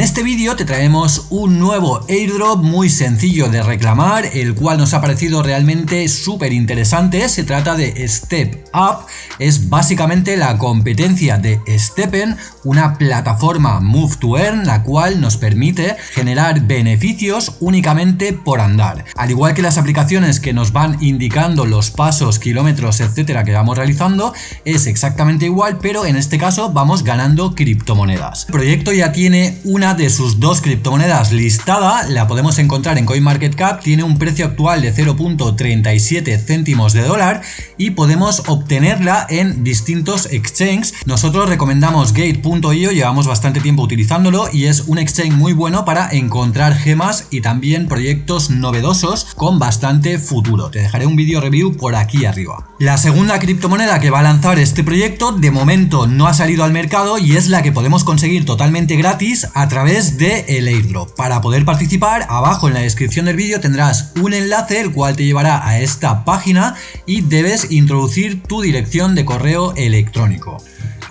Este vídeo te traemos un nuevo airdrop muy sencillo de reclamar, el cual nos ha parecido realmente súper interesante. Se trata de Step Up, es básicamente la competencia de Stepen, una plataforma Move to Earn, la cual nos permite generar beneficios únicamente por andar. Al igual que las aplicaciones que nos van indicando los pasos, kilómetros, etcétera que vamos realizando, es exactamente igual, pero en este caso vamos ganando criptomonedas. El proyecto ya tiene una de sus dos criptomonedas listada, la podemos encontrar en CoinMarketCap, tiene un precio actual de 0.37 céntimos de dólar y podemos obtenerla en distintos exchanges. Nosotros recomendamos Gate.io, llevamos bastante tiempo utilizándolo y es un exchange muy bueno para encontrar gemas y también proyectos novedosos con bastante futuro. Te dejaré un vídeo review por aquí arriba. La segunda criptomoneda que va a lanzar este proyecto de momento no ha salido al mercado y es la que podemos conseguir totalmente gratis a través de el airdrop. Para poder participar, abajo en la descripción del vídeo tendrás un enlace el cual te llevará a esta página y debes introducir tu dirección de correo electrónico.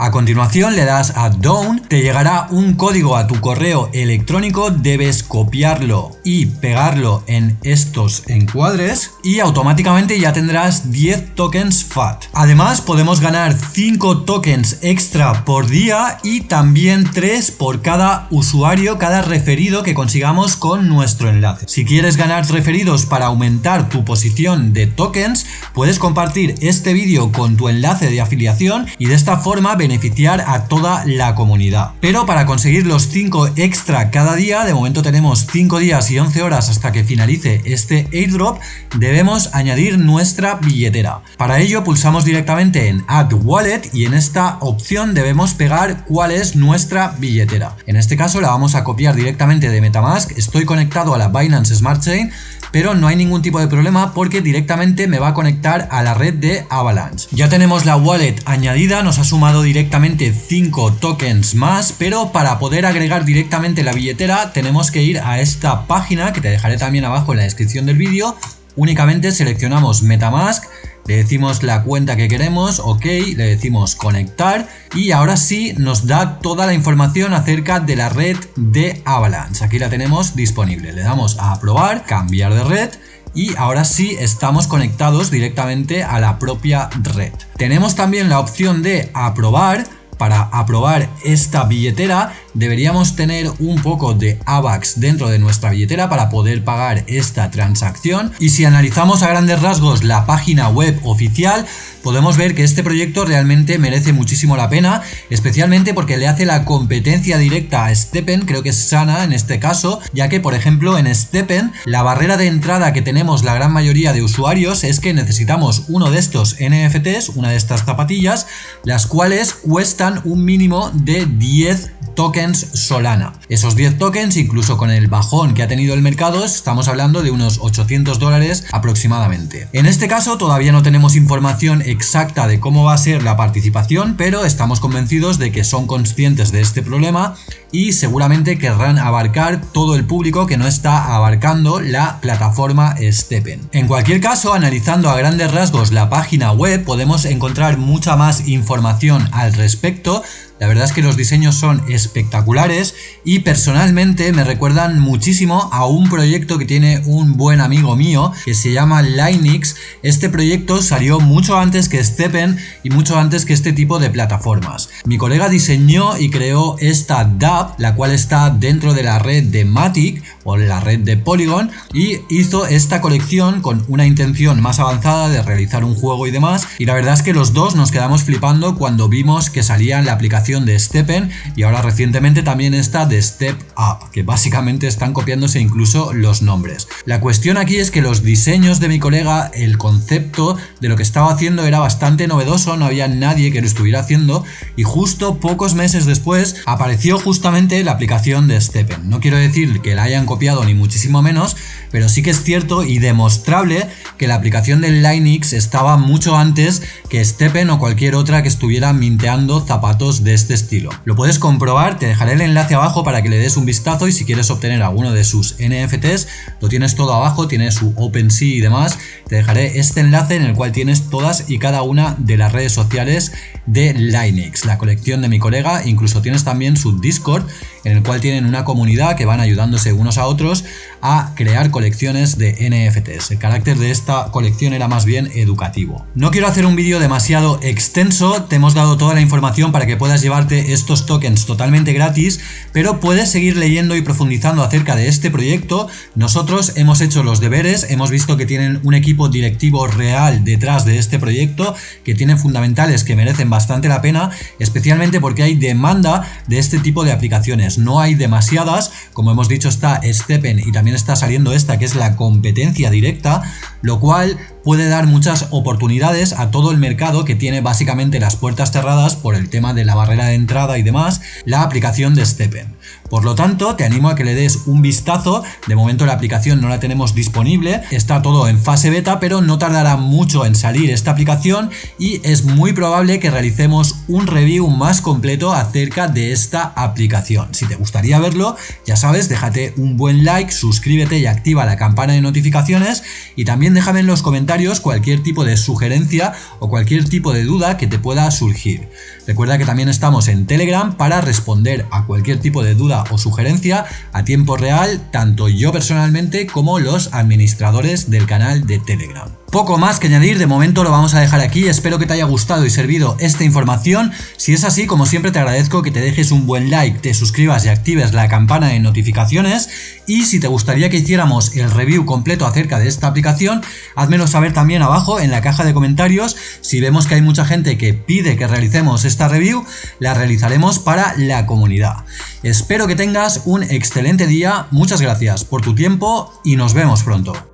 A continuación le das a Down, te llegará un código a tu correo electrónico, debes copiarlo y pegarlo en estos encuadres y automáticamente ya tendrás 10 tokens FAT. Además podemos ganar 5 tokens extra por día y también 3 por cada usuario, cada referido que consigamos con nuestro enlace. Si quieres ganar referidos para aumentar tu posición de tokens, puedes compartir este vídeo con tu enlace de afiliación y de esta forma beneficiar a toda la comunidad. Pero para conseguir los 5 extra cada día, de momento tenemos 5 días y 11 horas hasta que finalice este airdrop, debemos añadir nuestra billetera. Para ello pulsamos directamente en Add Wallet y en esta opción debemos pegar cuál es nuestra billetera. En este caso la vamos a copiar directamente de Metamask, estoy conectado a la Binance Smart Chain pero no hay ningún tipo de problema porque directamente me va a conectar a la red de Avalanche. Ya tenemos la wallet añadida, nos ha sumado directamente 5 tokens más, pero para poder agregar directamente la billetera tenemos que ir a esta página que te dejaré también abajo en la descripción del vídeo. Únicamente seleccionamos Metamask, le decimos la cuenta que queremos, ok, le decimos conectar y ahora sí nos da toda la información acerca de la red de Avalanche. Aquí la tenemos disponible. Le damos a aprobar, cambiar de red y ahora sí estamos conectados directamente a la propia red. Tenemos también la opción de aprobar para aprobar esta billetera deberíamos tener un poco de AVAX dentro de nuestra billetera para poder pagar esta transacción. Y si analizamos a grandes rasgos la página web oficial podemos ver que este proyecto realmente merece muchísimo la pena, especialmente porque le hace la competencia directa a Stepen, creo que es sana en este caso, ya que por ejemplo en Stepen la barrera de entrada que tenemos la gran mayoría de usuarios es que necesitamos uno de estos NFTs, una de estas zapatillas, las cuales cuestan un mínimo de 10 tokens Solana. Esos 10 tokens, incluso con el bajón que ha tenido el mercado, estamos hablando de unos 800 dólares aproximadamente. En este caso todavía no tenemos información exacta de cómo va a ser la participación, pero estamos convencidos de que son conscientes de este problema y seguramente querrán abarcar todo el público que no está abarcando la plataforma Stepen. En cualquier caso, analizando a grandes rasgos la página web, podemos encontrar mucha más información al respecto, la verdad es que los diseños son espectaculares y personalmente me recuerdan muchísimo a un proyecto que tiene un buen amigo mío que se llama Linux. Este proyecto salió mucho antes que Steppen y mucho antes que este tipo de plataformas. Mi colega diseñó y creó esta DApp, la cual está dentro de la red de Matic o la red de Polygon y hizo esta colección con una intención más avanzada de realizar un juego y demás y la verdad es que los dos nos quedamos flipando cuando vimos que salía la aplicación de Steppen y ahora recientemente también está de Step Up, que básicamente están copiándose incluso los nombres. La cuestión aquí es que los diseños de mi colega, el concepto de lo que estaba haciendo era bastante novedoso, no había nadie que lo estuviera haciendo y justo pocos meses después apareció justamente la aplicación de Steppen. No quiero decir que la hayan copiado ni muchísimo menos, pero sí que es cierto y demostrable que la aplicación de Linux estaba mucho antes que Steppen o cualquier otra que estuviera minteando zapatos de este estilo. Lo puedes comprobar, te dejaré el enlace abajo para que le des un vistazo y si quieres obtener alguno de sus NFTs, lo tienes todo abajo, tiene su OpenSea y demás. Te dejaré este enlace en el cual tienes todas y cada una de las redes sociales de Linux, la colección de mi colega, incluso tienes también su Discord en el cual tienen una comunidad que van ayudándose unos a otros a crear colecciones de NFTs. El carácter de esta colección era más bien educativo. No quiero hacer un vídeo demasiado extenso, te hemos dado toda la información para que puedas llevarte estos tokens totalmente gratis, pero puedes seguir leyendo y profundizando acerca de este proyecto. Nosotros hemos hecho los deberes, hemos visto que tienen un equipo directivo real detrás de este proyecto, que tiene fundamentales que merecen bastante la pena, especialmente porque hay demanda de este tipo de aplicaciones. No hay demasiadas, como hemos dicho está Steppen y también está saliendo esta que es la competencia directa, lo cual puede dar muchas oportunidades a todo el mercado que tiene básicamente las puertas cerradas por el tema de la barrera de entrada y demás, la aplicación de Steppen. Por lo tanto, te animo a que le des un vistazo, de momento la aplicación no la tenemos disponible, está todo en fase beta, pero no tardará mucho en salir esta aplicación y es muy probable que realicemos un review más completo acerca de esta aplicación. Si te gustaría verlo, ya sabes, déjate un buen like, suscríbete y activa la campana de notificaciones y también déjame en los comentarios cualquier tipo de sugerencia o cualquier tipo de duda que te pueda surgir. Recuerda que también estamos en Telegram para responder a cualquier tipo de duda o sugerencia a tiempo real, tanto yo personalmente como los administradores del canal de Telegram. Poco más que añadir, de momento lo vamos a dejar aquí, espero que te haya gustado y servido esta información, si es así como siempre te agradezco que te dejes un buen like, te suscribas y actives la campana de notificaciones. Y si te gustaría que hiciéramos el review completo acerca de esta aplicación, házmelo saber también abajo en la caja de comentarios, si vemos que hay mucha gente que pide que realicemos esta review, la realizaremos para la comunidad. Espero que tengas un excelente día, muchas gracias por tu tiempo y nos vemos pronto.